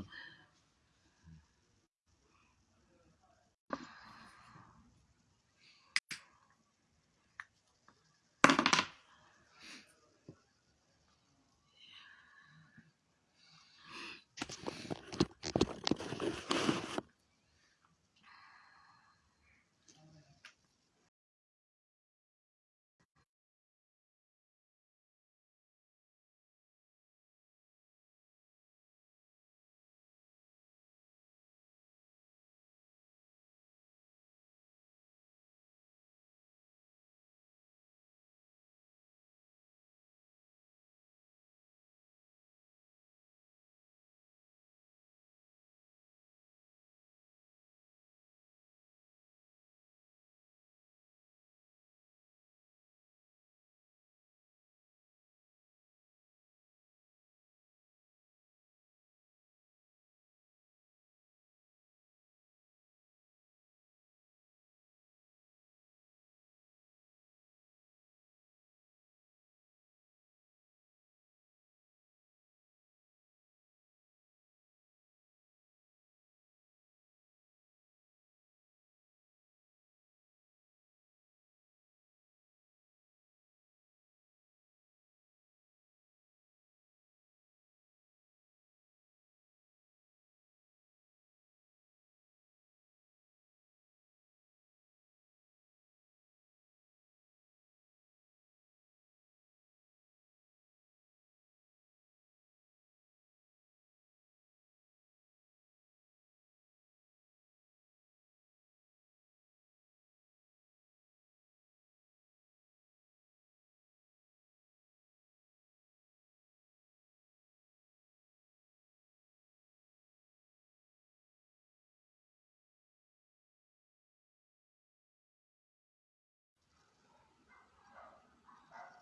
isso.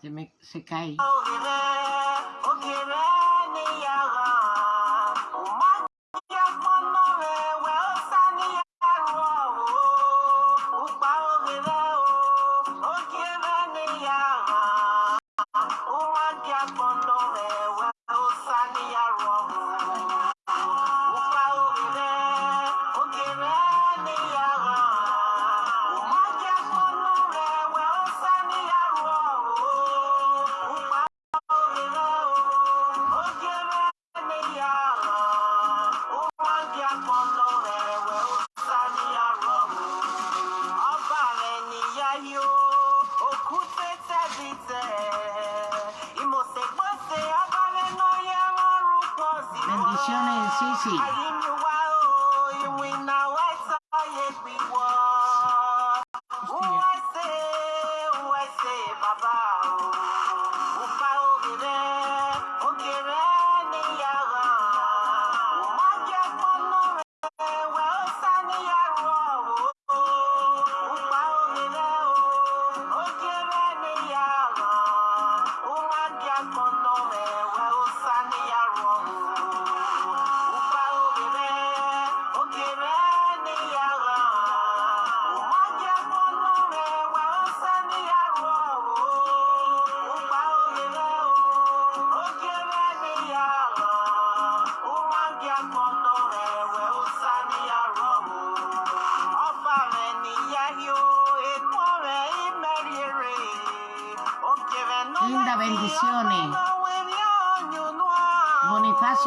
Se me se cae.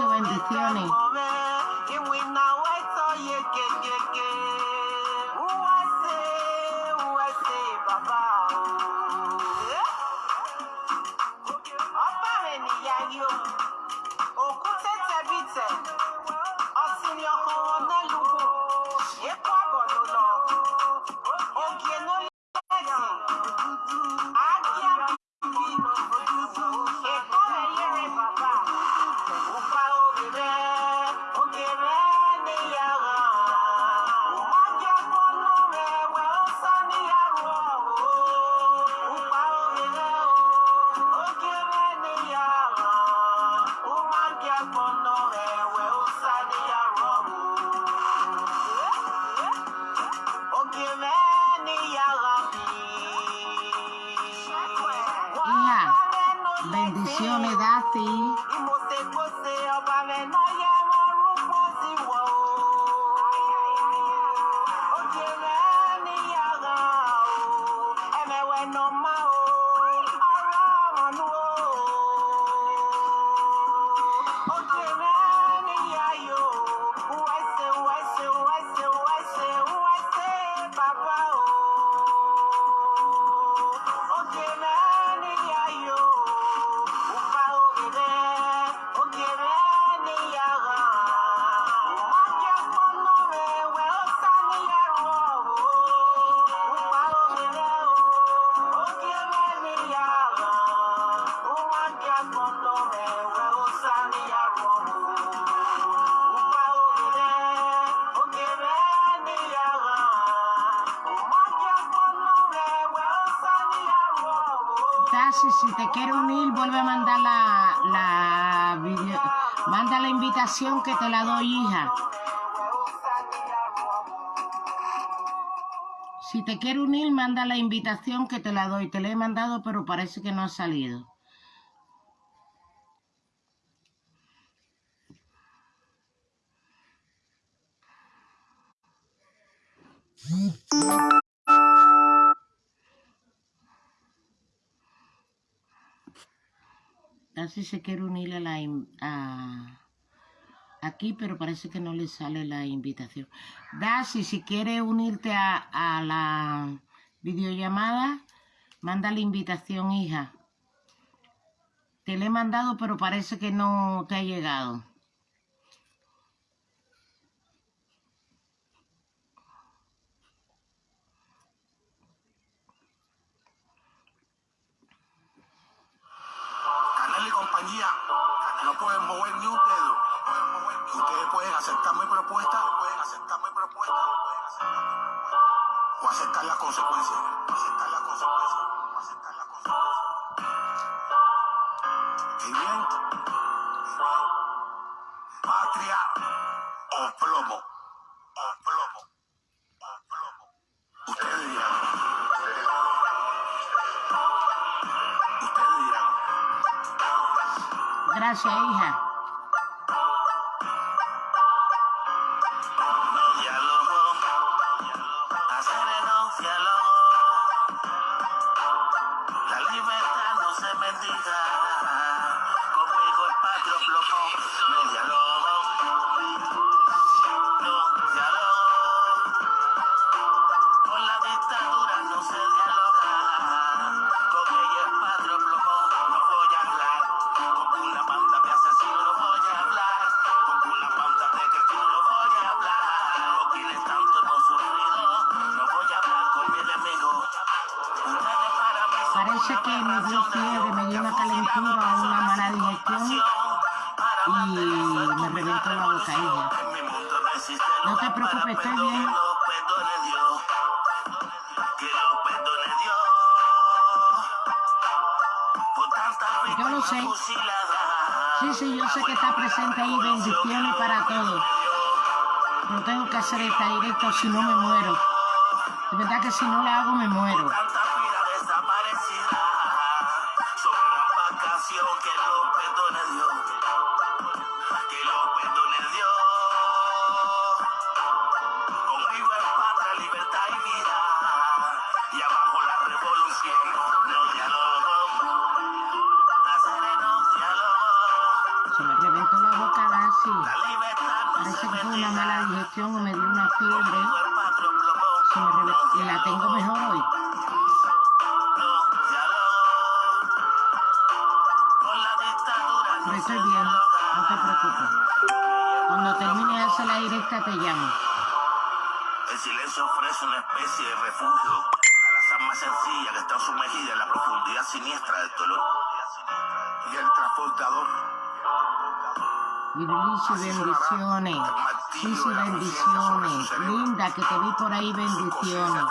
Bendiciones. bendición me ti. Si te quiere unir, manda la invitación que te la doy. Te la he mandado, pero parece que no ha salido. Así se quiere unir a la a- aquí, pero parece que no le sale la invitación. Darcy, si quieres unirte a, a la videollamada, manda la invitación, hija. Te la he mandado, pero parece que no te ha llegado. Aceptar mi propuesta, pueden aceptar mi propuesta, pueden aceptar mi propuesta. o aceptar las consecuencias, o aceptar las consecuencias, o aceptar las consecuencias. ¿Y bien? Patria o plomo, o plomo, o plomo. Gracias, hija. Una mala digestión y me reventó la boca, mundo no te preocupes, estoy bien. Yo lo sé. Sí, sí, yo sé que está presente ahí. Bendiciones para todos. No tengo que hacer esta directa o si no me muero. De verdad que si no la hago me muero. Fiebre. Me Y la tengo mejor hoy. Estoy bien. No te preocupes. Cuando termine de hacer la directa te llamo. El silencio ofrece una especie de refugio a las almas sencillas que están sumergidas en la profundidad siniestra del dolor. Y el transportador. Virilicio, bendiciones. Sí, bendiciones. Linda, que te vi por ahí, bendiciones.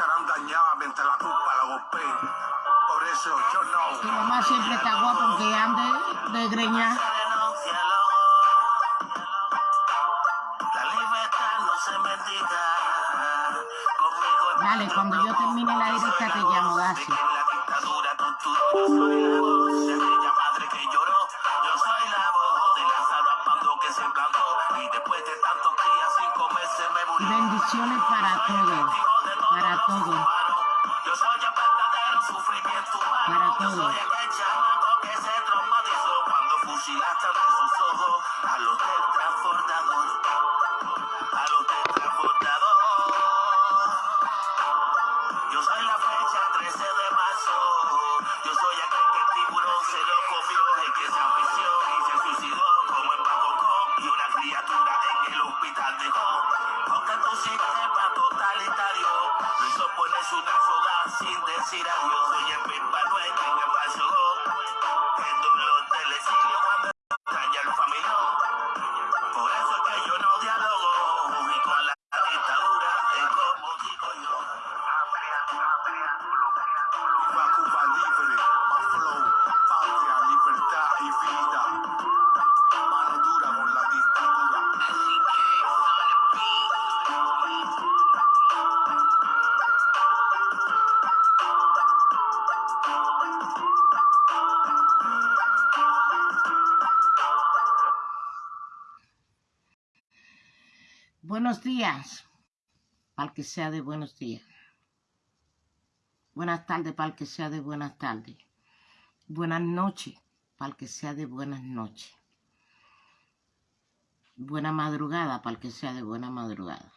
Tu mamá siempre está guapa aunque ande de greña. Dale, cuando yo termine la para todos. Para todos. Días, para el que sea de buenos días. Buenas tardes, para el que sea de buenas tardes. Buenas noches, para el que sea de buenas noches. Buena madrugada, para el que sea de buena madrugada.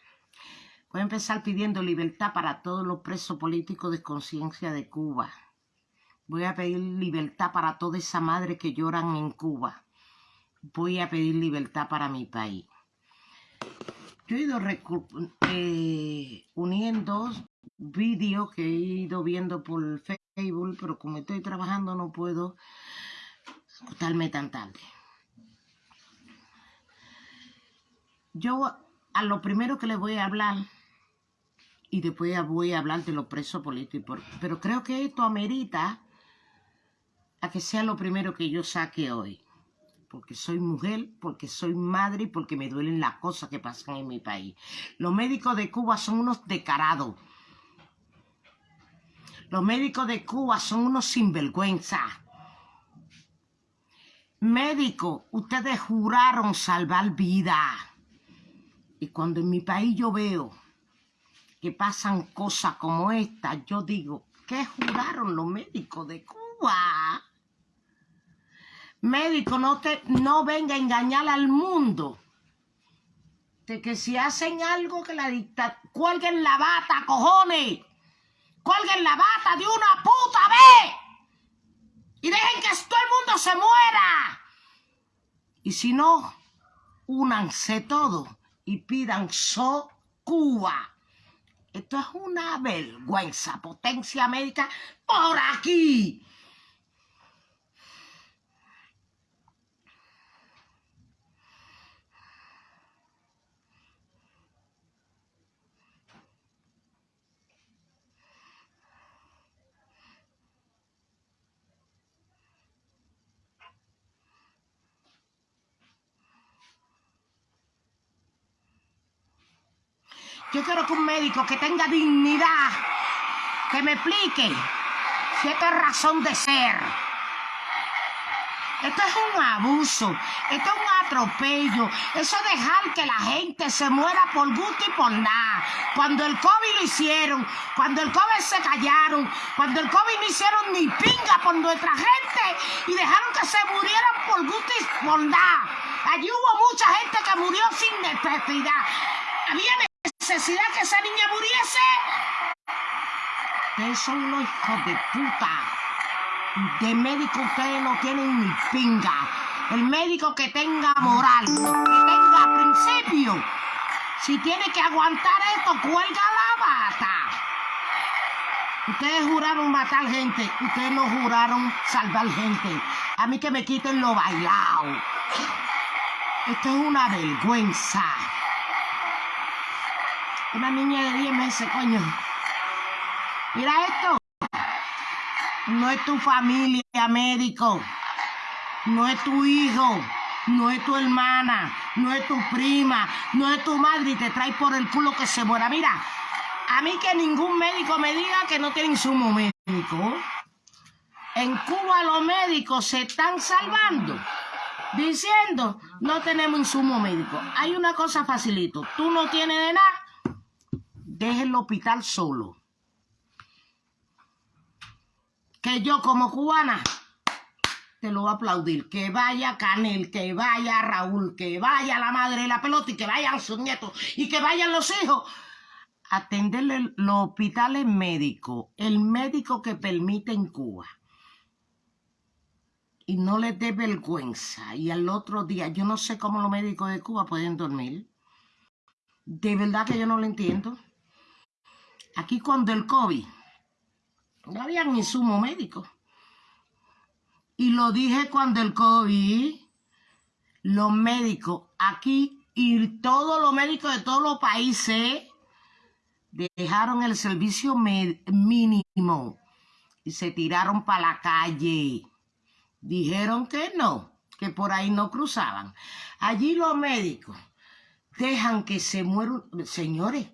Voy a empezar pidiendo libertad para todos los presos políticos de conciencia de Cuba. Voy a pedir libertad para toda esa madre que lloran en Cuba. Voy a pedir libertad para mi país. Yo he ido eh, uniendo vídeos que he ido viendo por Facebook, pero como estoy trabajando no puedo acostarme tan tarde. Yo a lo primero que le voy a hablar, y después voy a hablar de los presos políticos, pero creo que esto amerita a que sea lo primero que yo saque hoy porque soy mujer, porque soy madre y porque me duelen las cosas que pasan en mi país. Los médicos de Cuba son unos decarados. Los médicos de Cuba son unos sinvergüenza. Médicos, ustedes juraron salvar vida. Y cuando en mi país yo veo que pasan cosas como esta, yo digo, ¿qué juraron los médicos de Cuba? Médico, no, te, no venga a engañar al mundo. De que si hacen algo que la dicta, cuelguen la bata, cojones. Cuelguen la bata de una puta vez. Y dejen que todo el mundo se muera. Y si no, únanse todos y pidan so Cuba. Esto es una vergüenza, potencia médica por aquí. Yo quiero que un médico que tenga dignidad, que me explique si esta es razón de ser. Esto es un abuso, esto es un atropello, eso es dejar que la gente se muera por gusto y por nada. Cuando el COVID lo hicieron, cuando el COVID se callaron, cuando el COVID no hicieron ni pinga por nuestra gente y dejaron que se murieran por gusto y por nada. Allí hubo mucha gente que murió sin necesidad. Había necesidad que esa niña muriese. Ustedes son unos hijos de puta. De médico ustedes no tienen ni pinga. El médico que tenga moral, que tenga principio. Si tiene que aguantar esto, cuelga la bata. Ustedes juraron matar gente, ustedes no juraron salvar gente. A mí que me quiten lo bailado. Esto es una vergüenza. Una niña de 10 meses, coño. Mira esto. No es tu familia, médico. No es tu hijo. No es tu hermana. No es tu prima. No es tu madre y te trae por el culo que se muera. Mira, a mí que ningún médico me diga que no tiene insumo médico. En Cuba los médicos se están salvando diciendo no tenemos insumo médico. Hay una cosa facilito. Tú no tienes de nada deje el hospital solo. Que yo como cubana te lo voy a aplaudir. Que vaya Canel, que vaya Raúl, que vaya la madre de la pelota y que vayan sus nietos y que vayan los hijos. Atenderle los hospitales médicos, el médico que permite en Cuba. Y no les dé vergüenza. Y al otro día, yo no sé cómo los médicos de Cuba pueden dormir. De verdad que yo no lo entiendo. Aquí cuando el COVID, no había ni sumo médico. Y lo dije cuando el COVID, los médicos aquí y todos los médicos de todos los países dejaron el servicio mínimo y se tiraron para la calle. Dijeron que no, que por ahí no cruzaban. Allí los médicos dejan que se mueran, señores,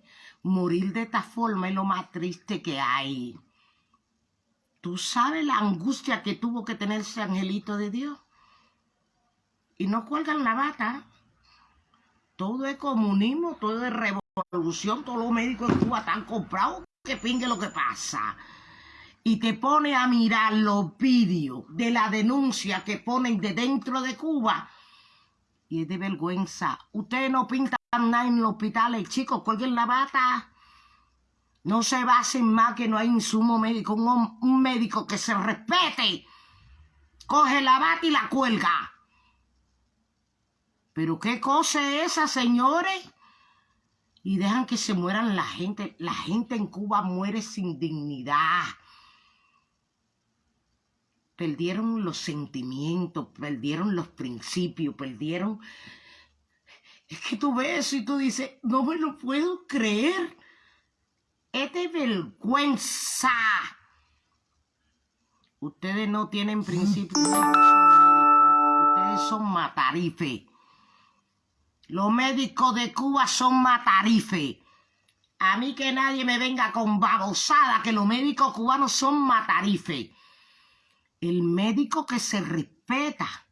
morir de esta forma es lo más triste que hay. ¿Tú sabes la angustia que tuvo que tener ese angelito de Dios? Y no cuelgan la bata. Todo es comunismo, todo es revolución, todos los médicos en Cuba están comprados, que pingue lo que pasa. Y te pone a mirar los vídeos de la denuncia que ponen de dentro de Cuba. Y es de vergüenza. Ustedes no pintan nada en los hospitales, chicos, cuelguen la bata. No se basen más que no hay insumo médico. Un, un médico que se respete. Coge la bata y la cuelga. Pero qué cosa es esa, señores. Y dejan que se mueran la gente. La gente en Cuba muere sin dignidad. Perdieron los sentimientos, perdieron los principios, perdieron... Es que tú ves y tú dices, no me lo puedo creer. Es de vergüenza. Ustedes no tienen principios. Ustedes son matarife. Los médicos de Cuba son matarife. A mí que nadie me venga con babosada que los médicos cubanos son matarife. El médico que se respeta.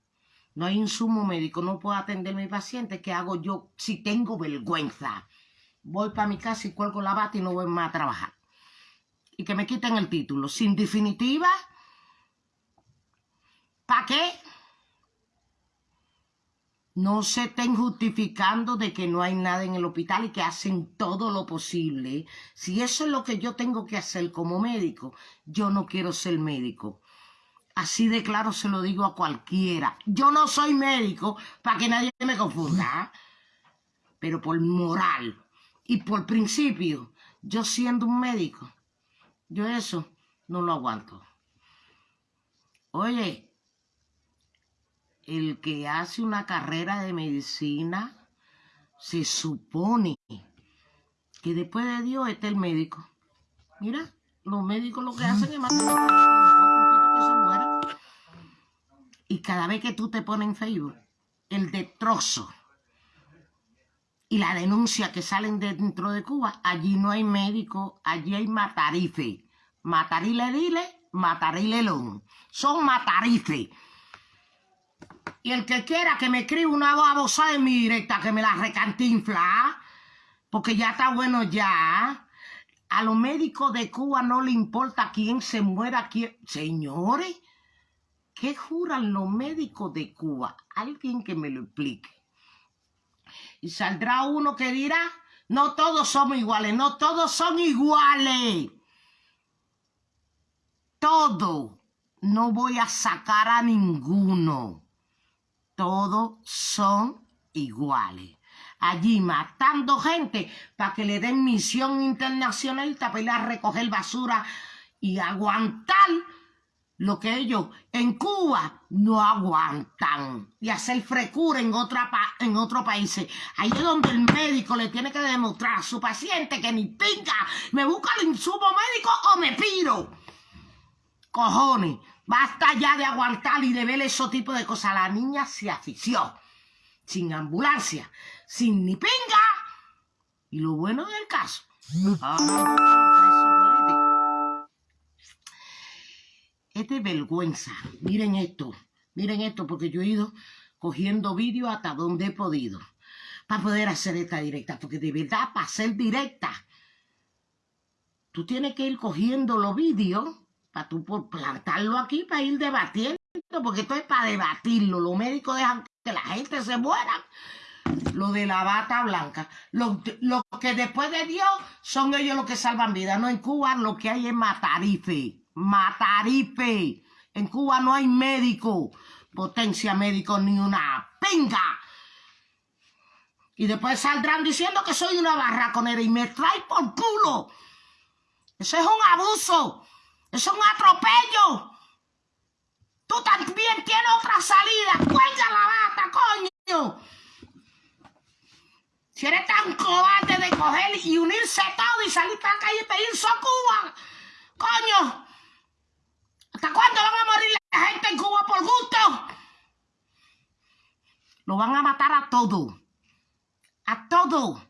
No hay insumo médico, no puedo atender a mi paciente. ¿Qué hago yo si tengo vergüenza? Voy para mi casa y cuelgo la bata y no voy más a trabajar. Y que me quiten el título. Sin definitiva, ¿para qué? no se estén justificando de que no hay nada en el hospital y que hacen todo lo posible. Si eso es lo que yo tengo que hacer como médico, yo no quiero ser médico. Así de claro se lo digo a cualquiera. Yo no soy médico para que nadie me confunda. Pero por moral y por principio, yo siendo un médico, yo eso no lo aguanto. Oye, el que hace una carrera de medicina se supone que después de Dios está el médico. Mira, los médicos lo que hacen es matar Y cada vez que tú te pones en Facebook, el destrozo y la denuncia que salen dentro de Cuba, allí no hay médico, allí hay matarife. Matarile dile, matarile long. Son matarife. Y el que quiera que me escriba una babosada en mi directa, que me la recantinfla, porque ya está bueno ya. A los médicos de Cuba no le importa quién se muera, quién... Señores, ¿qué juran los médicos de Cuba? Alguien que me lo explique. Y saldrá uno que dirá, no todos somos iguales, no todos son iguales. Todo. No voy a sacar a ninguno todos son iguales. Allí matando gente para que le den misión internacional para ir recoger basura y aguantar lo que ellos en Cuba no aguantan y hacer frecura en, otra en otro país. Ahí es donde el médico le tiene que demostrar a su paciente que ni pinga, me busca el insumo médico o me piro. Cojones, Basta ya de aguantar y de ver esos tipos de cosas. La niña se afició, sin ambulancia, sin ni pinga. Y lo bueno del caso, es de vergüenza. Miren esto, miren esto, porque yo he ido cogiendo vídeos hasta donde he podido para poder hacer esta directa, porque de verdad, para ser directa, tú tienes que ir cogiendo los vídeos para tú por plantarlo aquí para ir debatiendo, porque esto es para debatirlo. Los médicos dejan que la gente se muera. Lo de la bata blanca. Lo, que después de Dios son ellos los que salvan vidas. No en Cuba lo que hay es matarife. Matarife. En Cuba no hay médico. Potencia médico ni una pinga. Y después saldrán diciendo que soy una barraconera y me trae por culo. Eso es un abuso. Es un atropello. Tú también tienes otra salida. Cuelga la bata, coño. Si eres tan cobarde de coger y unirse todo y salir para la calle y pedir Cuba. Coño. ¿Hasta cuándo van a morir la gente en Cuba por gusto? Lo van a matar a todo. A todo.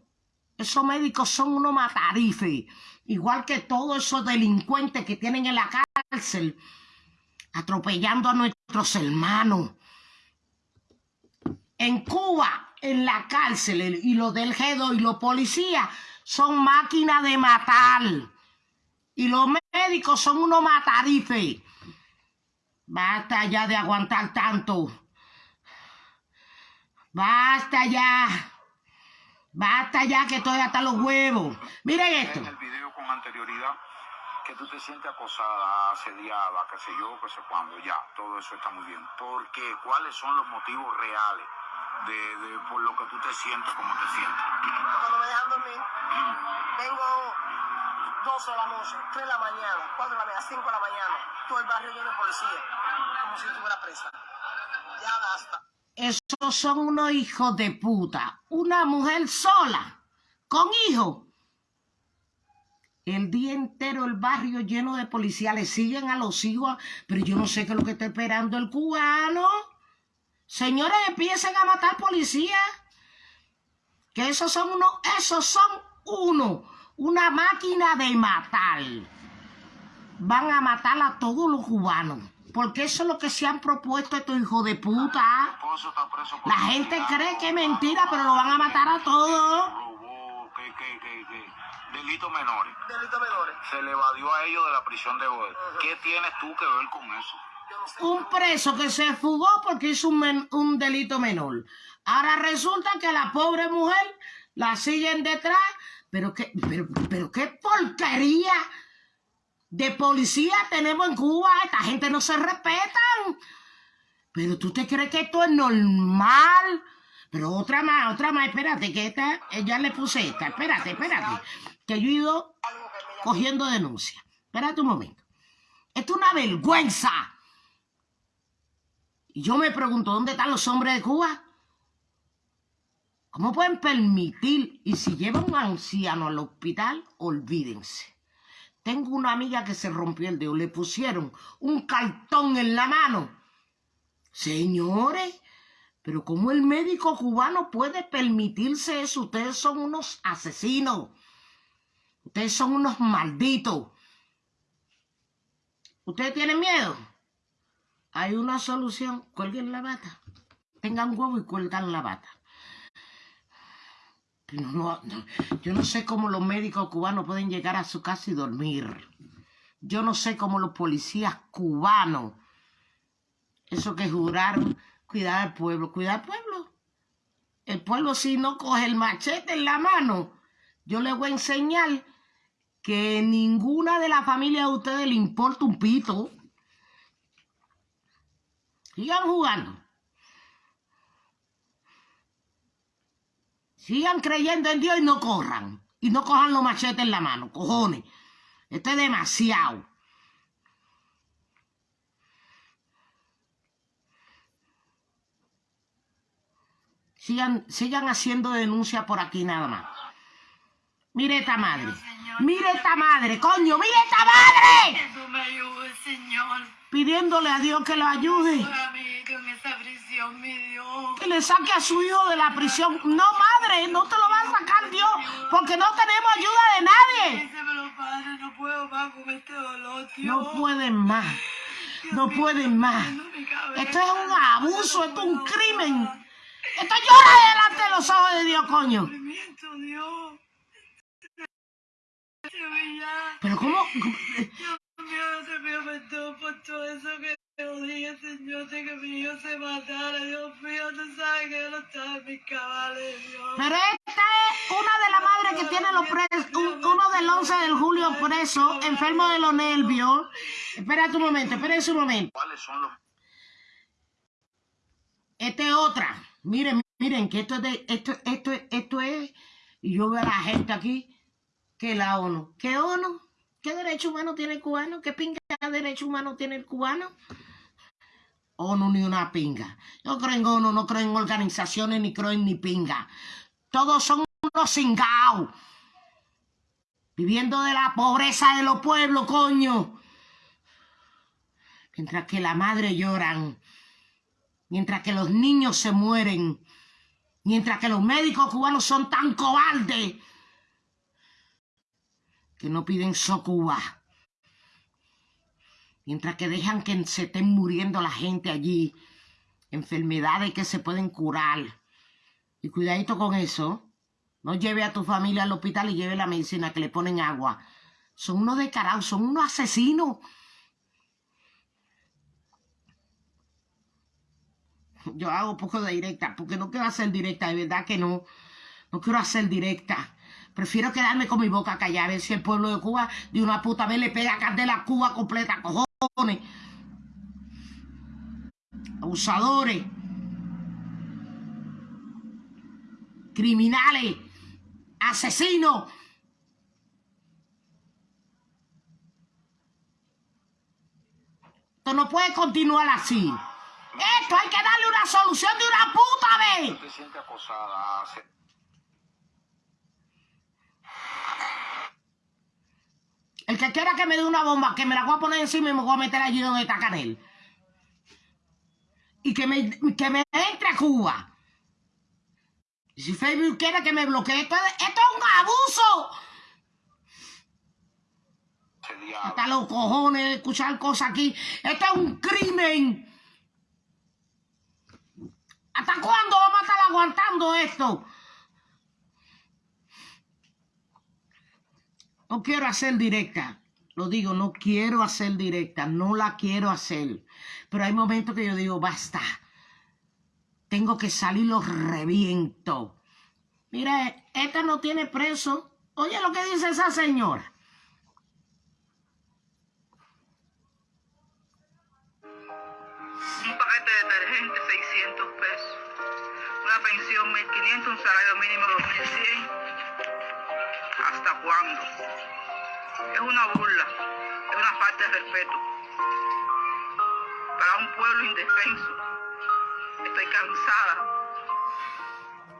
Esos médicos son unos matarifes igual que todos esos delincuentes que tienen en la cárcel, atropellando a nuestros hermanos. En Cuba, en la cárcel y los del G2 y los policías son máquinas de matar. Y los médicos son unos matarifes. Basta ya de aguantar tanto. Basta ya. Basta ya que estoy hasta los huevos. Miren esto. en el video con anterioridad que tú te sientes acosada, asediada, qué sé yo, qué sé cuándo, ya, todo eso está muy bien. ¿Por qué? ¿Cuáles son los motivos reales de, de por lo que tú te sientes como te sientes? Cuando me dejan dormir, vengo 12 de la noche, 3 de la mañana, 4 de la mañana, 5 de la mañana, todo el barrio lleno de policía, como si estuviera presa. Ya basta. Esos son unos hijos de puta. Una mujer sola, con hijos. El día entero el barrio lleno de policías le siguen a los hijos, pero yo no sé qué es lo que está esperando el cubano. Señores, empiecen a matar policías. Que esos son unos, esos son uno, una máquina de matar. Van a matar a todos los cubanos. Porque eso es lo que se han propuesto estos hijos de puta. La gente cree que es mentira, pero lo van a matar a todos. delitos menores. Delitos menores. Se le evadió a ellos de la prisión de hoy. ¿Qué tienes tú que ver con eso? Un preso que se fugó porque hizo un, men- un delito menor. Ahora resulta que la pobre mujer la siguen detrás. Pero qué, pero, pero qué porquería de policía tenemos en Cuba. Esta gente no se respetan. Pero tú te crees que esto es normal. Pero otra más, otra más, espérate, que esta, eh, ya le puse esta, espérate, espérate, que yo he ido cogiendo denuncia. Espérate un momento. Esto es una vergüenza. Y yo me pregunto, ¿dónde están los hombres de Cuba? ¿Cómo pueden permitir? Y si llevan un anciano al hospital, olvídense. Tengo una amiga que se rompió el dedo, le pusieron un cartón en la mano. Señores, pero ¿cómo el médico cubano puede permitirse eso? Ustedes son unos asesinos. Ustedes son unos malditos. ¿Ustedes tienen miedo? Hay una solución. Cuelguen la bata. Tengan huevo y cuelgan la bata. No, yo no sé cómo los médicos cubanos pueden llegar a su casa y dormir. Yo no sé cómo los policías cubanos, eso que juraron, cuidar al pueblo, cuidar al pueblo. El pueblo si no coge el machete en la mano, yo le voy a enseñar que ninguna de la familia de ustedes le importa un pito. Sigan jugando. Sigan creyendo en Dios y no corran. Y no cojan los machetes en la mano, cojones. Esto es demasiado. Sigan, sigan haciendo denuncia por aquí nada más. Mire esta madre. Mire esta madre, coño, mire esta madre. Pidiéndole a Dios que lo ayude. Que le saque a su hijo de la prisión. No, no te lo va a sacar Dios. Porque no tenemos ayuda de nadie. Padre, no puedo más con este dolor, Dios. No pueden más. No pueden más. Esto es un abuso, esto es un crimen. Esto llora delante de los ojos de Dios, coño. Ya. Pero cómo... Dios mío, te pido perdón por todo eso que yo dije, Señor, de que mi hijo se matara. Dios mío, tú sabes que yo no estaba en mis cabales, Dios. Pero esta es una de las madres que tiene los presos, un- uno del 11 de julio preso, enfermo de los nervios. Espérate un momento, espérate un momento. ¿Cuáles son los Esta es otra. Miren, miren, que esto es de, esto, esto, esto es, y yo veo a la gente aquí, que la ONU. ¿Qué ONU? ¿Qué derecho humano tiene el cubano? ¿Qué pinga de derecho humano tiene el cubano? ONU ni una pinga. Yo creo en ONU, no creo en organizaciones, ni creo en ni pinga. Todos son unos cingados. Viviendo de la pobreza de los pueblos, coño. Mientras que la madre lloran mientras que los niños se mueren, mientras que los médicos cubanos son tan cobardes que no piden socuba, mientras que dejan que se estén muriendo la gente allí, enfermedades que se pueden curar, Y cuidadito con eso. No lleve a tu familia al hospital y lleve la medicina que le ponen agua. Son unos descarados, son unos asesinos. Yo hago poco de directa, porque no quiero hacer directa, de verdad que no. No quiero hacer directa. Prefiero quedarme con mi boca callada, a ver si el pueblo de Cuba de una puta vez le pega candela a Cuba completa, cojones. Abusadores. Criminales. Asesinos. Esto no puede continuar así. Esto hay que darle una solución de una puta vez. te sientes acosada, se- El que quiera que me dé una bomba, que me la voy a poner encima y me voy a meter allí donde está Canel. Y que me, que me entre a Cuba. Si Facebook quiere que me bloquee, esto, es- esto es un abuso. Hasta los cojones de escuchar cosas aquí. Esto es un crimen. ¿Hasta cuándo vamos a estar aguantando esto? No quiero hacer directa. Lo digo, no quiero hacer directa. No la quiero hacer. Pero hay momentos que yo digo, basta. Tengo que salir, los reviento. Mira, esta no tiene preso. Oye lo que dice esa señora. Un paquete de detergente, 600 pesos. Una pensión, 1.500, un salario mínimo, 2.100. ¿Hasta cuándo? Es una burla, es una falta de respeto. Para un pueblo indefenso. Estoy cansada.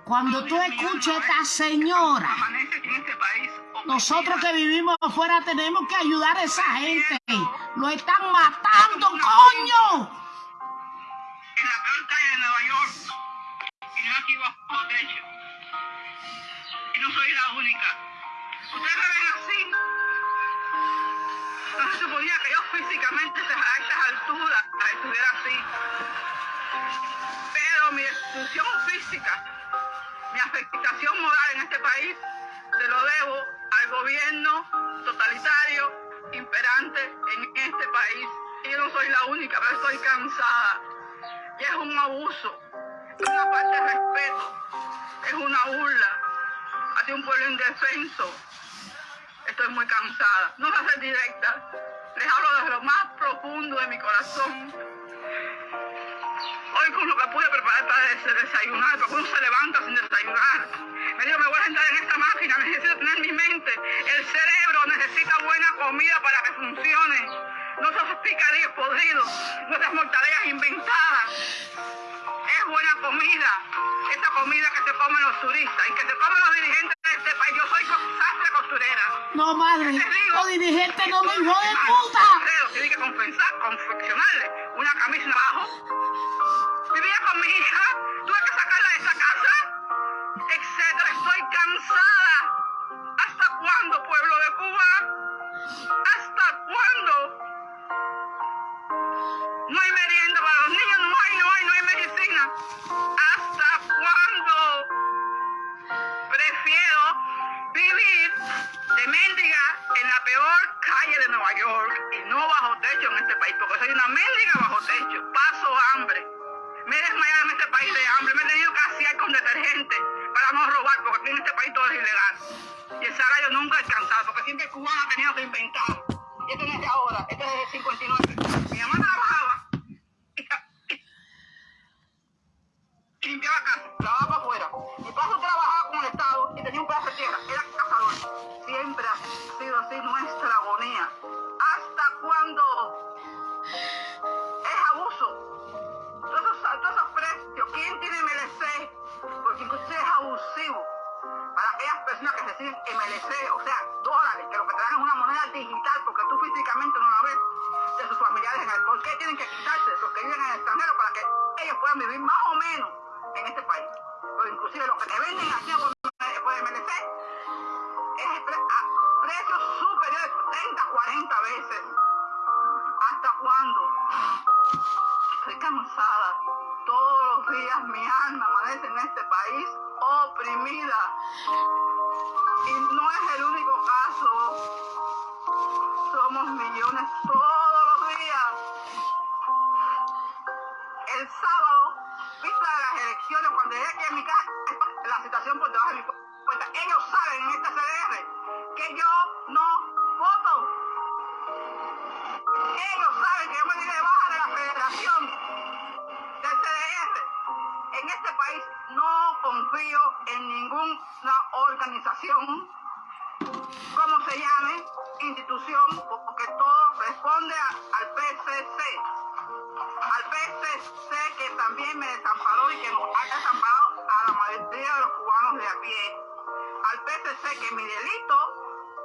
Cuando tú escuches a esta señora, este nosotros que vivimos afuera tenemos que ayudar a esa gente. Lo están matando, coño. Que yo físicamente a estas alturas estuviera así. Pero mi destrucción física, mi afectación moral en este país, se lo debo al gobierno totalitario imperante en este país. Y yo no soy la única, pero estoy cansada. Y es un abuso, es una falta de respeto, es una burla hacia un pueblo indefenso. Estoy muy cansada. No voy a ser directa. Les hablo desde lo más profundo de mi corazón. Hoy con lo que pude preparar para des- desayunar, porque uno se levanta sin desayunar. Me digo, me voy a sentar en esta máquina, necesito tener mi mente. El cerebro necesita buena comida para que funcione. No esos picadillos podridos, no esas mortaleras inventadas. Es buena comida, esa comida que se comen los turistas y que se comen los dirigentes de este país. Yo soy sastre. No, madre, los dirigentes no me hijo de puta. Tiene que confeccionarle una camisa abajo. Vivía con mi hija, mi alma amanece en este país oprimida. Y no es el único caso. Somos millones todos como se llame, institución, porque todo responde al PCC. Al PCC que también me desamparó y que nos ha desamparado a la mayoría de los cubanos de a pie. Al PCC que mi delito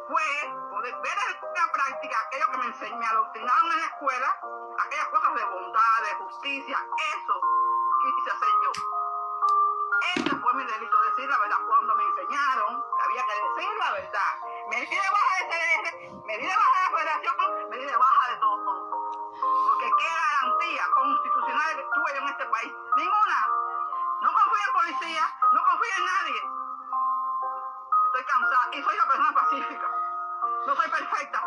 fue poder ver en la práctica aquello que me enseñó, me adoctrinaron en la escuela, aquellas cosas de bondad, de justicia, eso quise hacer yo. Ese fue mi delito, decir la verdad. Cuando me enseñaron había que decir la verdad, me di de baja de CDR, me di de baja de la federación, me di de baja de todo. Porque qué garantía constitucional tuve yo en este país. Ninguna. No confío en policía, no confío en nadie. Estoy cansada y soy una persona pacífica. No soy perfecta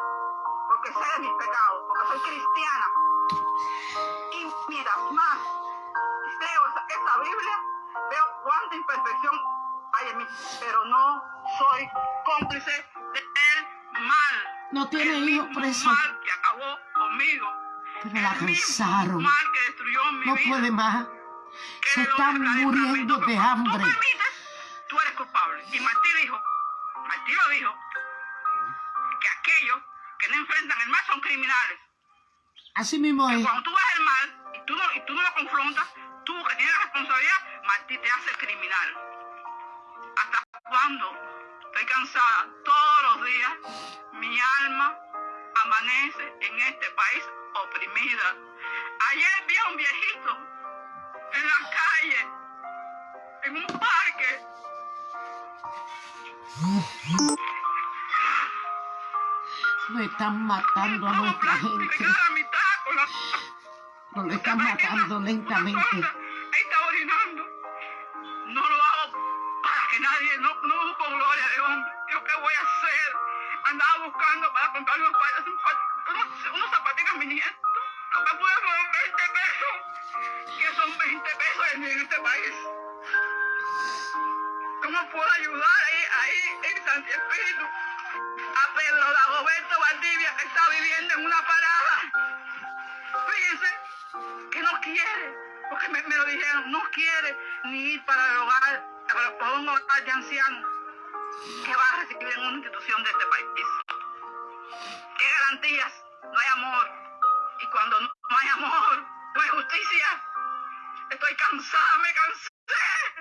porque sé de mis pecados, porque soy cristiana. Y mientras más leo esa Biblia, veo cuánta imperfección hay en mí, pero no soy cómplice del mal. No tiene El hijo mismo preso. mal que acabó conmigo. Pero la El mismo cansaron. mal que destruyó mi No vida. puede más. Se están muriendo de hambre. Tú permites, tú eres culpable. Y Martí dijo, Martí lo dijo, que aquellos que no enfrentan el mal son criminales. Así mismo es. Cuando tú ves el mal y tú no, y tú no lo confrontas, tú que tienes la responsabilidad, Martí te hace criminal. ¿Hasta cuándo? Estoy cansada. Todos los días mi alma amanece en este país oprimida. Ayer vi a un viejito en la calle, en un parque. Lo están matando a nuestra gente. lo están matando lentamente. Andaba buscando para comprar unos, pa- un unos, unos zapatillas a mi nieto. Lo que pude fueron 20 pesos. Que son 20 pesos en, en este país. ¿Cómo puedo ayudar ahí, ahí en Santi Espíritu a Pedro Dagoberto Valdivia que está viviendo en una parada? Fíjense que no quiere, porque me, me lo dijeron, no quiere ni ir para el hogar, para, para un hogar de ancianos que va a recibir en una institución de este país. ¿Qué garantías? No hay amor. Y cuando no hay amor, no hay justicia. Estoy cansada, me cansé.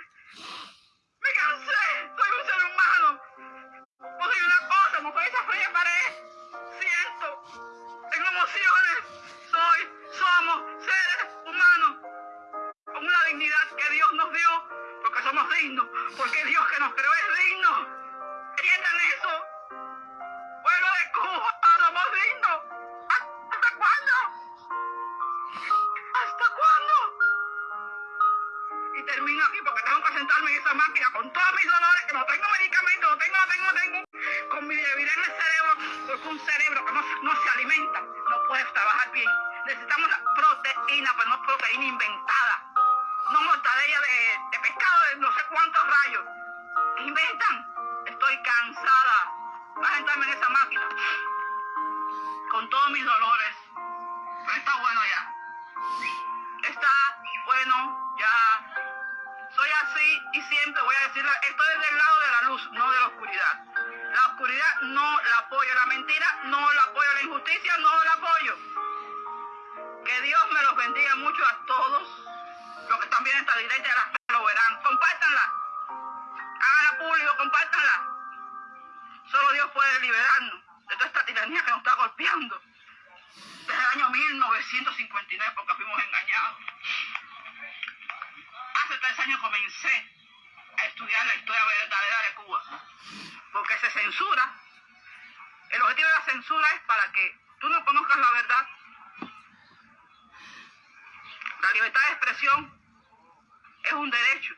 Es un derecho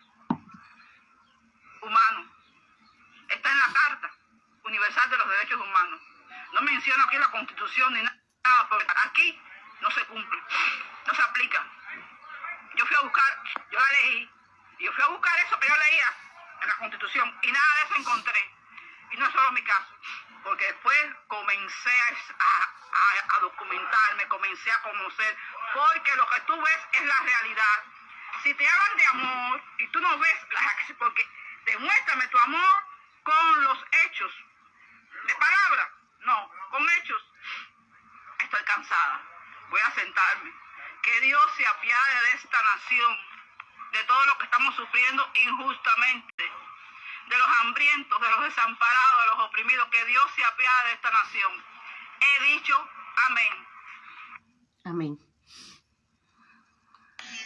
humano. Está en la Carta Universal de los Derechos Humanos. No menciono aquí la Constitución ni nada, porque aquí no se cumple, no se aplica. Yo fui a buscar, yo la leí, y yo fui a buscar eso que yo leía en la Constitución, y nada de eso encontré. Y no es solo mi caso, porque después comencé a, a- a documentarme, comencé a conocer, porque lo que tú ves es la realidad. Si te hablan de amor y tú no ves las acciones, porque demuéstrame tu amor con los hechos. De palabra, no, con hechos. Estoy cansada. Voy a sentarme. Que Dios se apiade de esta nación, de todo lo que estamos sufriendo injustamente, de los hambrientos, de los desamparados, de los oprimidos. Que Dios se apiade de esta nación. He dicho amén. Amén. Cata, no se hace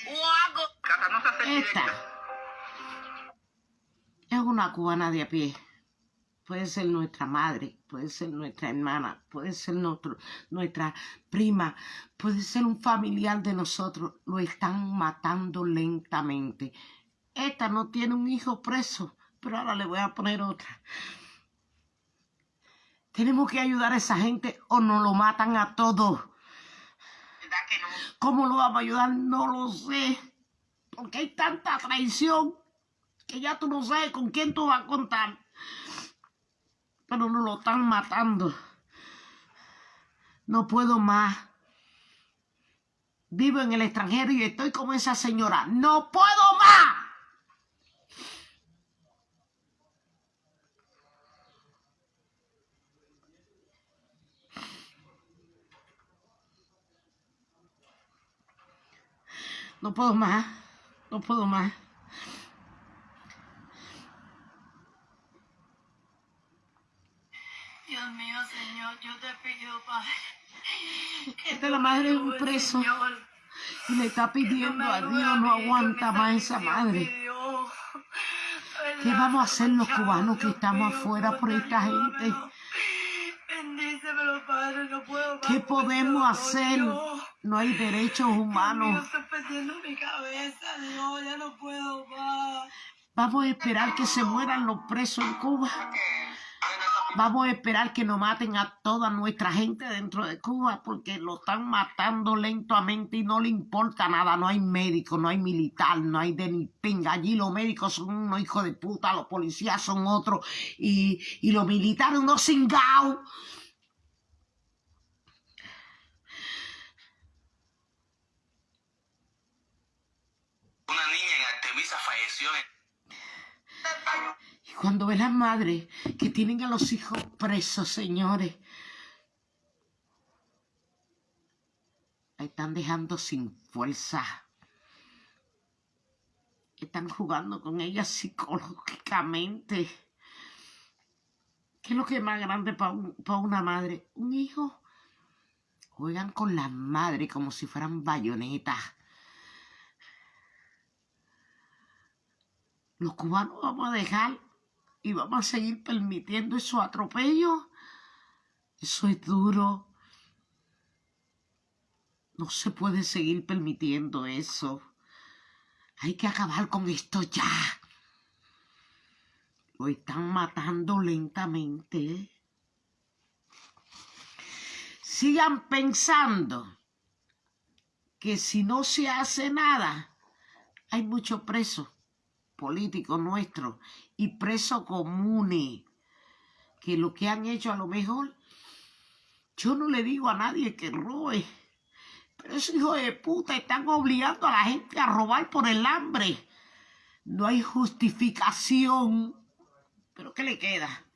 Esta es una cubana de a pie. Puede ser nuestra madre, puede ser nuestra hermana, puede ser nuestro- nuestra prima, puede ser un familiar de nosotros. Lo están matando lentamente. Esta no tiene un hijo preso, pero ahora le voy a poner otra. Tenemos que ayudar a esa gente o nos lo matan a todos. ¿Cómo lo vamos a ayudar? No lo sé. Porque hay tanta traición que ya tú no sabes con quién tú vas a contar. Pero nos lo están matando. No puedo más. Vivo en el extranjero y estoy como esa señora. No puedo más. No puedo más. No puedo más. Dios mío, Señor, yo te pido, Padre. que Esta es la madre de un preso. Señor. Y le está pidiendo a Dios, no aguanta más esa madre. ¿Qué vamos a hacer los cubanos que estamos afuera por esta gente? ¿Qué podemos hacer? No hay derechos humanos. estoy perdiendo mi cabeza, Dios, ya no puedo más. Vamos a esperar que se mueran los presos en Cuba. Vamos a esperar que nos maten a toda nuestra gente dentro de Cuba porque lo están matando lentamente y no le importa nada. No hay médico, no hay militar, no hay de ni pinga. Allí los médicos son unos hijos de puta, los policías son otros y, y los militares unos cingados. Una niña en Y cuando ven las madres que tienen a los hijos presos, señores, están dejando sin fuerza. Están jugando con ella psicológicamente. ¿Qué es lo que es más grande para una madre? Un hijo. Juegan con la madre como si fueran bayonetas. Los cubanos vamos a dejar y vamos a seguir permitiendo esos atropellos. Eso es duro. No se puede seguir permitiendo eso. Hay que acabar con esto ya. Lo están matando lentamente. Sigan pensando que si no se hace nada, hay muchos presos políticos nuestros y presos comunes que lo que han hecho a lo mejor, yo no le digo a nadie que robe, pero esos hijos de puta están obligando a la gente a robar por el hambre. No hay justificación. ¿Pero qué le queda?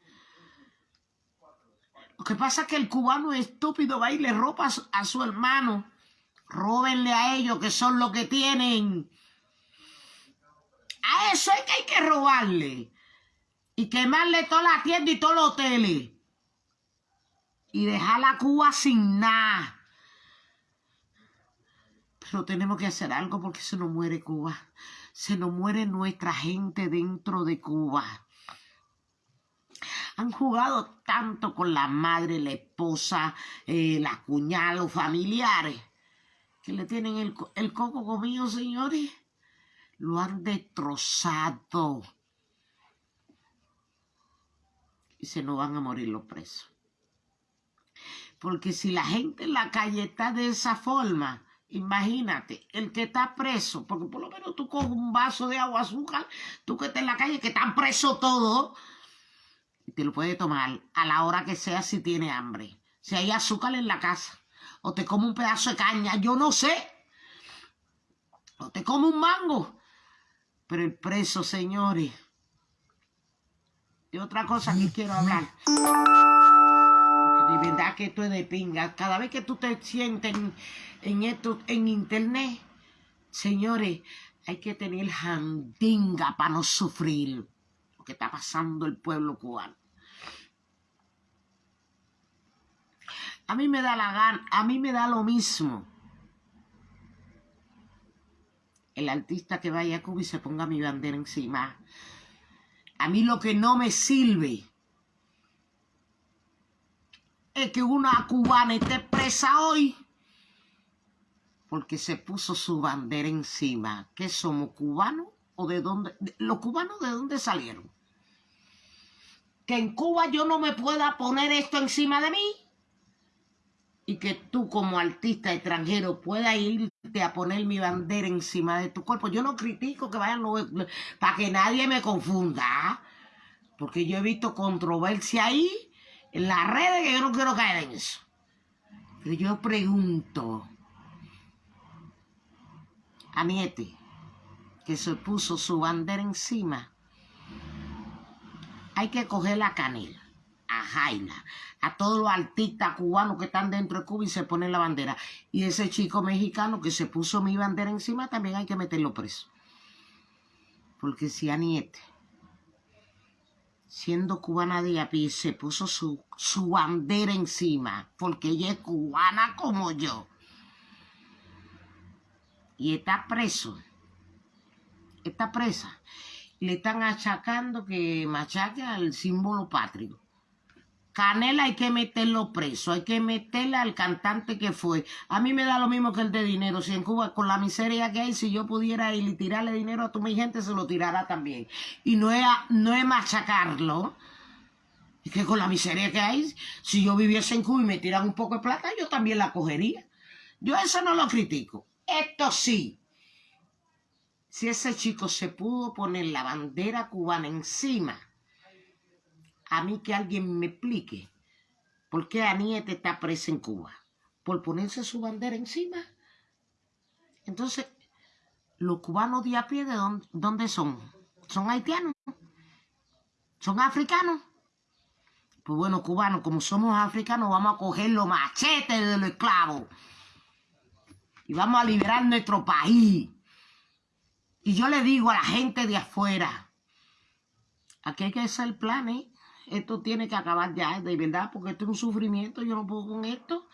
Lo que pasa es que el cubano estúpido va y le roba a su, hermano. Róbenle a ellos que son los que tienen. A eso es que hay que robarle. Y quemarle toda la tienda y todos los hoteles. Y dejar la Cuba sin nada. Pero tenemos que hacer algo porque se nos muere Cuba. Se nos muere nuestra gente dentro de Cuba. Han jugado tanto con la madre, la esposa, eh, la cuñada, los familiares, que le tienen el, el coco comido, señores. Lo han destrozado. Y se nos van a morir los presos. Porque si la gente en la calle está de esa forma, imagínate, el que está preso, porque por lo menos tú coges un vaso de agua azúcar, tú que estás en la calle, que están presos todos, y te lo puedes tomar a la hora que sea si tiene hambre. Si hay azúcar en la casa, o te come un pedazo de caña, yo no sé, o te come un mango. Pero el preso, señores, y otra cosa que quiero hablar de verdad que esto es de pinga. Cada vez que tú te sientes en, esto, en internet, señores, hay que tener jandinga para no sufrir lo que está pasando el pueblo cubano. A mí me da la gana, a mí me da lo mismo. El artista que vaya a Cuba y se ponga mi bandera encima. A mí lo que no me sirve es que una cubana esté presa hoy porque se puso su bandera encima. ¿Qué somos cubanos o de dónde? ¿Los cubanos de dónde salieron? Que en Cuba yo no me pueda poner esto encima de mí y que tú como artista extranjero puedas irte a poner mi bandera encima de tu cuerpo. Yo no critico que vayan para que nadie me confunda, porque yo he visto controversia ahí en las redes que yo no quiero caer en eso. Pero yo pregunto a Niete, que se puso su bandera encima, hay que coger la canela, a Jaina, a todos los artistas cubanos que están dentro de Cuba y se ponen la bandera. Y ese chico mexicano que se puso mi bandera encima, también hay que meterlo preso. Porque si a Niete siendo cubana de a pie, se puso su, su bandera encima, porque ella es cubana como yo. Y está preso. Está presa. Le están achacando que machaca el símbolo patrio. Canela hay que meterlo preso, hay que meterle al cantante que fue. A mí me da lo mismo que el de dinero. Si en Cuba, con la miseria que hay, si yo pudiera ir y tirarle dinero a tu mi gente, se lo tirara también. Y no es, no es machacarlo. Es que con la miseria que hay, si yo viviese en Cuba y me tiran un poco de plata, yo también la cogería. Yo eso no lo critico. Esto sí. Si ese chico se pudo poner la bandera cubana encima a mí que alguien me explique por qué Aniete está presa en Cuba. Por ponerse su bandera encima. Entonces, los cubanos de a pie, ¿de dónde, son? ¿Son haitianos? ¿Son africanos? Pues bueno, cubanos, como somos africanos, vamos a coger los machetes de los esclavos. Y vamos a liberar nuestro país. Y yo le digo a la gente de afuera, aquí hay que hacer el plan, ¿eh? Esto tiene que acabar ya, de verdad, porque esto es un sufrimiento, yo no puedo con esto.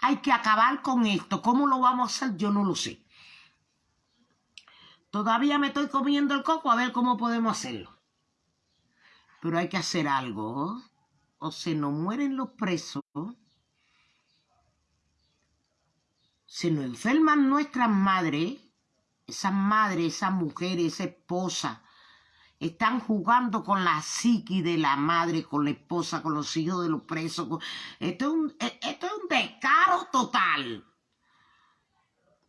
Hay que acabar con esto. ¿Cómo lo vamos a hacer? Yo no lo sé. Todavía me estoy comiendo el coco a ver cómo podemos hacerlo. Pero hay que hacer algo. O se nos mueren los presos. Se nos enferman nuestras madres. Esas madres, esas mujeres, esa esposa están jugando con la psiqui de la madre, con la esposa, con los hijos de los presos. Esto, es un, e, esto es un descaro total.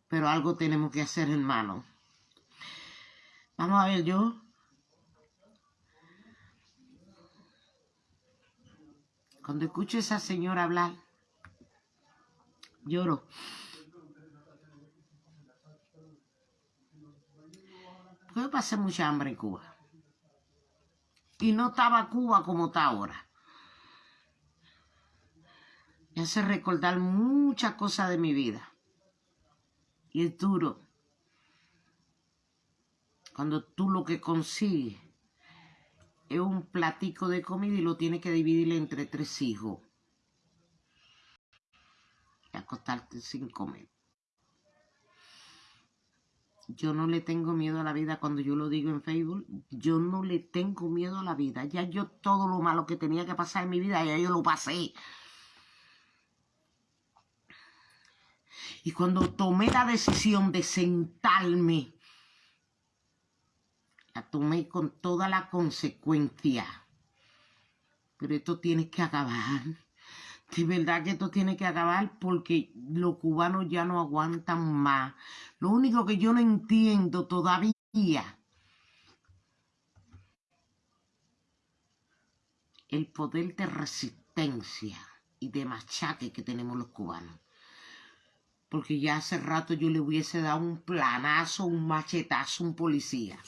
Pero algo tenemos que hacer, hermano. Vamos a ver, yo. Cuando escucho a esa señora hablar, lloro. Porque pasé mucha hambre en Cuba y no estaba Cuba como está ahora. Me hace recordar muchas cosas de mi vida. Y es duro. Cuando tú lo que consigues es un platico de comida y lo tienes que dividir entre tres hijos. Y acostarte sin comer. Yo no le tengo miedo a la vida cuando yo lo digo en Facebook. Yo no le tengo miedo a la vida. Ya yo todo lo malo que tenía que pasar en mi vida, ya yo lo pasé. Y cuando tomé la decisión de sentarme La tomé con toda la consecuencia. Pero esto tiene que acabar. De verdad que esto tiene que acabar porque los cubanos ya no aguantan más. Lo único que yo no entiendo todavía el poder de resistencia y de machaque que tenemos los cubanos. Porque ya hace rato yo le hubiese dado un planazo, un machetazo a un policía.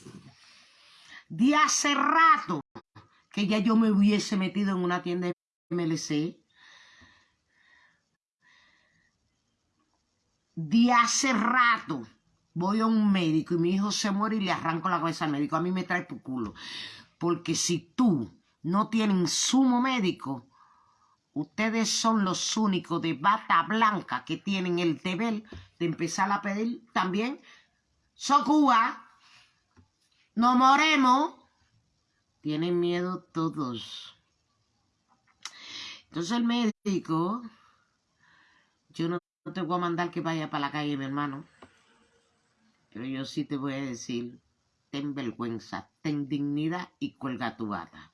De hace rato que ya yo me hubiese metido en una tienda de MLC. De hace rato voy a un médico y mi hijo se muere y le arranco la cabeza al médico. A mí me trae por culo. Porque si tú no tienes sumo médico, ustedes son los únicos de bata blanca que tienen el deber de empezar a pedir también. So Cuba, no moremos. Tienen miedo todos. Entonces el médico, yo no te voy a mandar que vaya para la calle, mi hermano. Pero yo sí te voy a decir, ten vergüenza, ten dignidad y cuelga tu bata.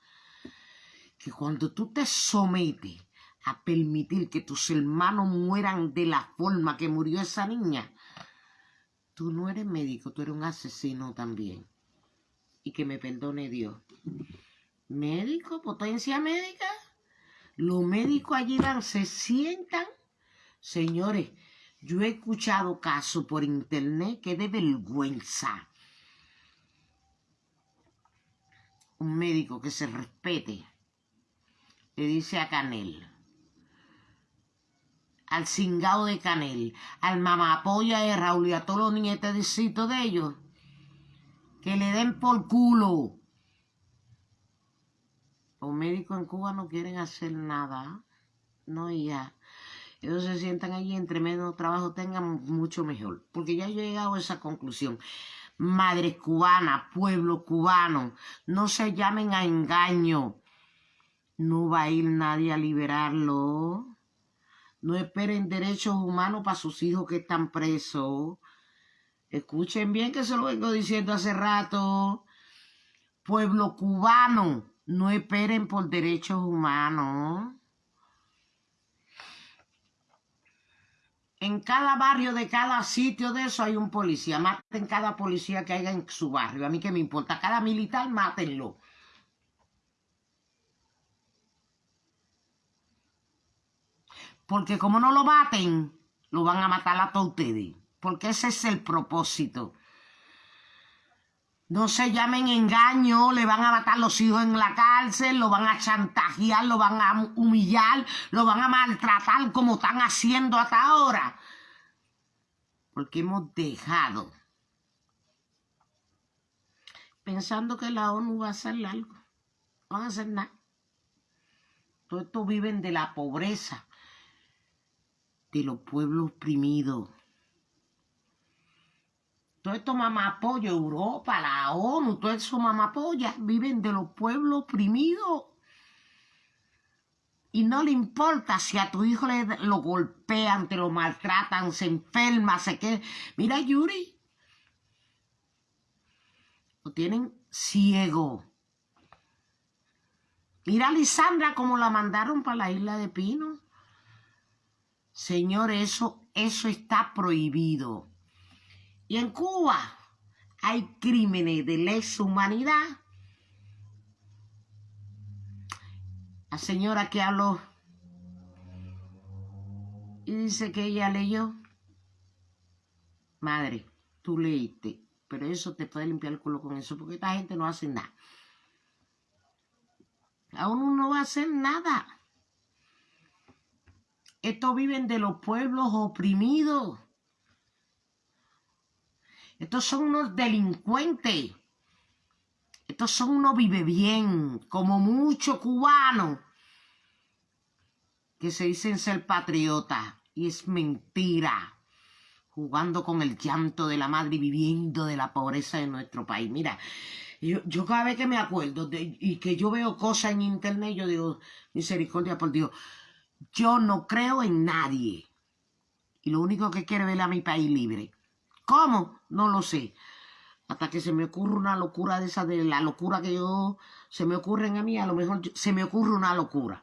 Que cuando tú te sometes a permitir que tus hermanos mueran de la forma que murió esa niña, tú no eres médico, tú eres un asesino también. Y que me perdone Dios. ¿Médico? ¿Potencia médica? Los médicos allí se sientan. Señores, yo he escuchado casos por internet que de vergüenza. Un médico que se respete le dice a Canel, al cingado de Canel, al mamapolla de Raúl y a todos los nietecitos de ellos, que le den por culo. Los médicos en Cuba no quieren hacer nada. No, ya. Ellos se sientan allí, entre menos trabajo tengan, mucho mejor. Porque ya he llegado a esa conclusión. Madres cubanas, pueblo cubano, no se llamen a engaño. No va a ir nadie a liberarlo. No esperen derechos humanos para sus hijos que están presos. Escuchen bien que se lo vengo diciendo hace rato. Pueblo cubano, no esperen por derechos humanos. En cada barrio de cada sitio de eso hay un policía. Maten cada policía que haya en su barrio. A mí que me importa. Cada militar, mátenlo. Porque como no lo maten, lo van a matar a todos ustedes. Porque ese es el propósito. No se llamen engaño, le van a matar los hijos en la cárcel, lo van a chantajear, lo van a humillar, lo van a maltratar como están haciendo hasta ahora. Porque hemos dejado pensando que la ONU va a hacer algo. No van a hacer nada. Todos estos viven de la pobreza, de los pueblos oprimidos. Todo esto apoya Europa, la ONU, todo eso apoya viven de los pueblos oprimidos. Y no le importa si a tu hijo le, lo golpean, te lo maltratan, se enferma, se queda. Mira, Yuri. Lo tienen ciego. Mira Lisandra como la mandaron para la isla de Pino. Señor, eso, eso está prohibido. Y en Cuba hay crímenes de lesa humanidad. La señora que habló y dice que ella leyó. Madre, tú leíste, pero eso te puede limpiar el culo con eso, porque esta gente no hace nada. Aún no va a hacer nada. Estos viven de los pueblos oprimidos. Estos son unos delincuentes. Estos son unos vive bien, como muchos cubanos que se dicen ser patriotas. Y es mentira. Jugando con el llanto de la madre y viviendo de la pobreza de nuestro país. Mira, yo, cada vez que me acuerdo y que yo veo cosas en internet, yo digo, misericordia por Dios, yo no creo en nadie. Y lo único que quiero es ver a mi país libre. ¿Cómo? No lo sé. hasta que se me ocurre una locura de esa, de la locura que yo, se me ocurren a mí, a lo mejor se me ocurre una locura.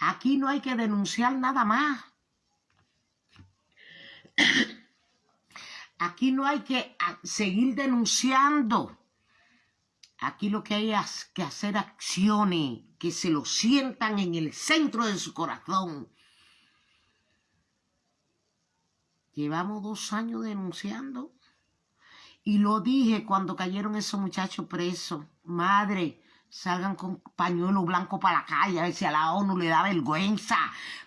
Aquí no hay que denunciar nada más. Aquí no hay que seguir denunciando. Aquí lo que hay es que hacer acciones que se lo sientan en el centro de su corazón. Llevamos dos años denunciando. Y lo dije cuando cayeron esos muchachos presos. Madre, salgan con pañuelo blanco para la calle, a ver si a la ONU le da vergüenza,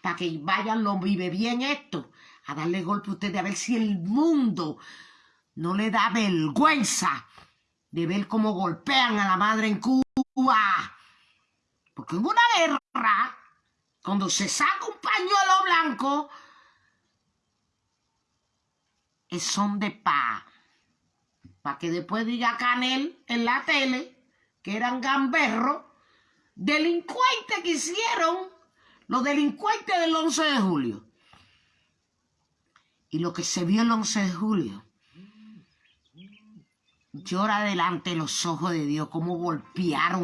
para que vayan los vive bien esto, a darle golpe a ustedes, a ver si el mundo no le da vergüenza de ver cómo golpean a la madre en Cuba. Porque en una guerra, cuando se saca un pañuelo blanco, son de paz. Para que después diga Canel en la tele que eran gamberros, delincuentes que hicieron los delincuentes del 11 de julio. Y lo que se vio el 11 de julio llora delante de los ojos de Dios, cómo golpearon